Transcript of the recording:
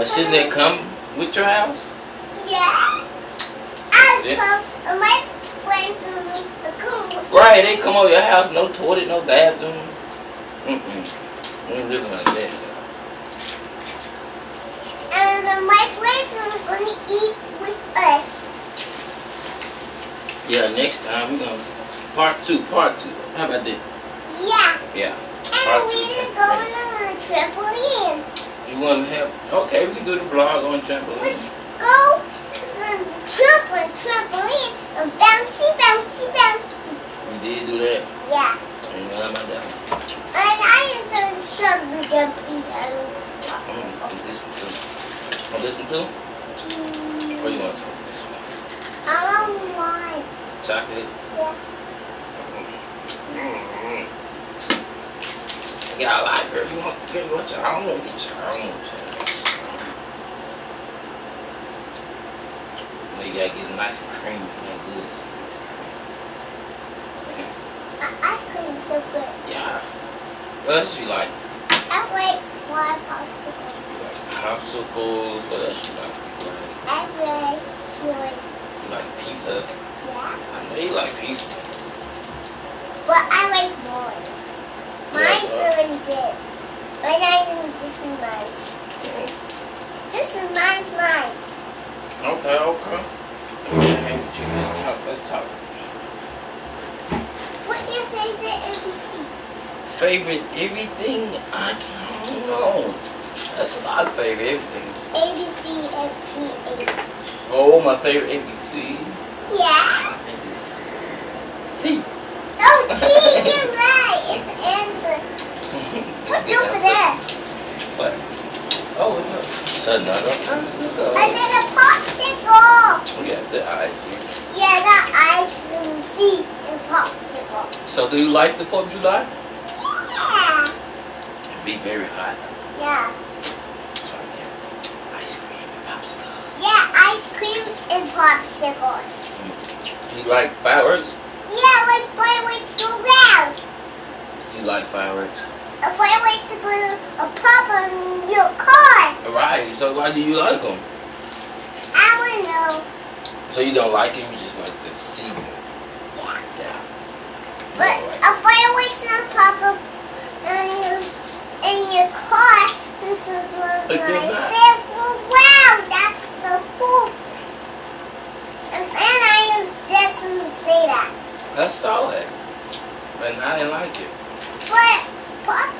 But shouldn't it come with your house? Yeah. I Six. come, my friends come. Right, they come over your house, no toilet, no bathroom. Mm-mm. We ain't living like that. And then my friends are going to eat with us. Yeah, next time we're gonna part two, part two. How about that? Yeah. Yeah. And Part we two. didn't go on a trampoline. You wanna have okay, we can do the vlog on trampoline. Let's go to the trampoline, trampoline, and bouncy, bouncy, bouncy. We did do that. Yeah. Ain't nothing about that. And I am the jumpy, jumpy, and Mm, on this one too. On this one too? Or you want some this one? I don't want. Chocolate? Yeah. Yeah, I like her. You want, girl, you want your own? Get your own challenge. Well, you gotta get a nice and creamy, not good. Nice. Uh, Ice cream is so good. Yeah. What else you like? I like one popsicle. You like popsicles. What else you like? I like yours. you like pizza. Yeah. I know you like pizza. But I like yours. Mine's what? really good. But I think this is mine. This is mine's mine. Okay, okay. Man, hey, Jim, let's talk. Let's talk. What's your favorite NBC? Favorite everything? I don't know. That's a lot of favorite everything. ABC FGH. Oh, my favorite ABC. Yeah. ABC. T. Oh, T, you're right. It's the answer. What's Good over answer. there? What? Oh, It's another popsicle. And then a popsicle. We got the ice cream. Yeah, the ice and C and popsicle. So, do you like the 4th of July? Yeah. It Be very hot. Yeah. So, yeah. Ice cream and popsicles. Yeah, ice cream and popsicles. Hmm. You like fireworks? Yeah, like fireworks go round. You like fireworks? A fireworks to pop on your car. Right. So, why do you like them? I want to know. So, you don't like them, you just like to see them. Yeah. Yeah. You But don't like a fireworks not pop up um, in your, in your car. This is what I said. Well, wow, that's so cool. And then I just didn't say that. That's solid. But I didn't like it. But